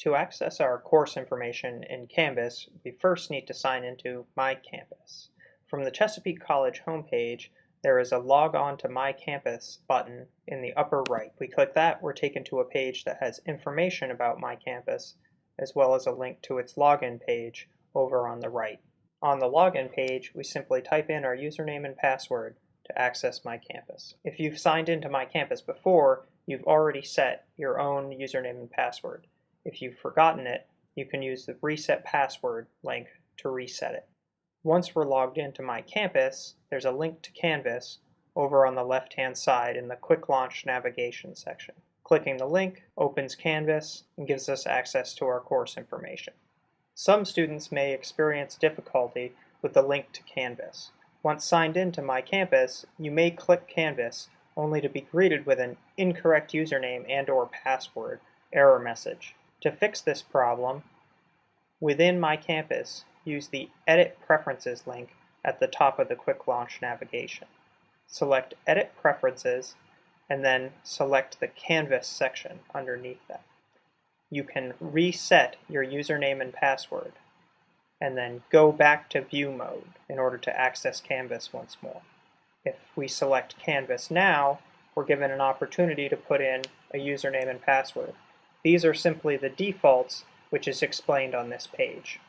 To access our course information in Canvas, we first need to sign into My Campus. From the Chesapeake College homepage, there is a Log On to My Campus button in the upper right. We click that, we're taken to a page that has information about My Campus, as well as a link to its login page over on the right. On the login page, we simply type in our username and password to access My Campus. If you've signed into My Campus before, you've already set your own username and password. If you've forgotten it, you can use the Reset Password link to reset it. Once we're logged into My Campus, there's a link to Canvas over on the left-hand side in the Quick Launch Navigation section. Clicking the link opens Canvas and gives us access to our course information. Some students may experience difficulty with the link to Canvas. Once signed into My Campus, you may click Canvas only to be greeted with an incorrect username and or password error message. To fix this problem, within My Campus, use the Edit Preferences link at the top of the Quick Launch navigation. Select Edit Preferences and then select the Canvas section underneath that. You can reset your username and password and then go back to view mode in order to access Canvas once more. If we select Canvas now, we're given an opportunity to put in a username and password. These are simply the defaults, which is explained on this page.